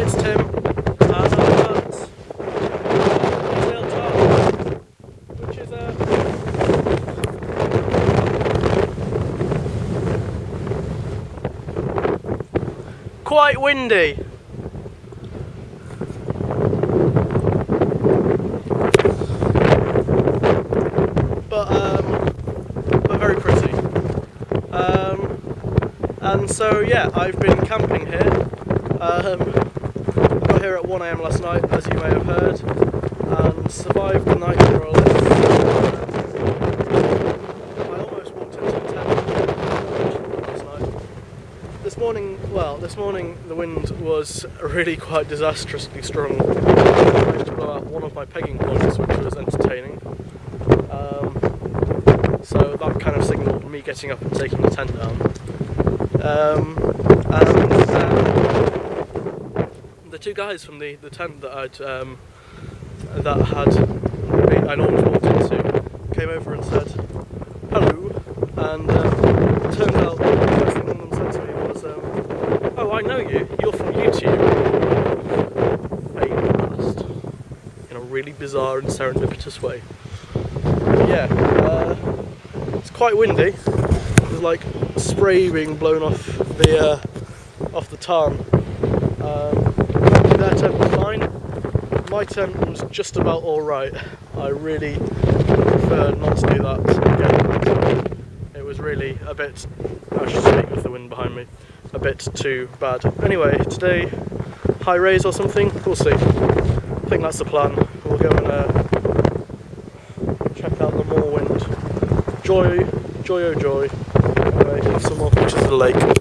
it's Tim. Uh, quite windy. But um, but very pretty. Um, and so yeah, I've been camping here. Um, got here at 1am last night, as you may have heard, and survived the night more or less. I almost walked into a tent last night. This morning, well, this morning the wind was really quite disastrously strong. I managed to blow out one of my pegging points, which was entertaining. Um, so that kind of signalled me getting up and taking the tent down. Um, and um, two guys from the, the tent that I'd um, that had I'd almost walked into came over and said hello, and um, it turned out the first thing one of them said to me was, um, "Oh, I know you. You're from YouTube." Blast. In a really bizarre and serendipitous way. But yeah, uh, it's quite windy. There's like spray being blown off the uh, off the tarn. Um, their tent was fine. My was just about all right. I really prefer not to do that again. It was really a bit. I should speak with the wind behind me. A bit too bad. Anyway, today high raise or something. We'll see. I think that's the plan. We'll go and uh, check out the Moorwind. Joy, joy, oh joy. Anyway, have some more pictures of the lake.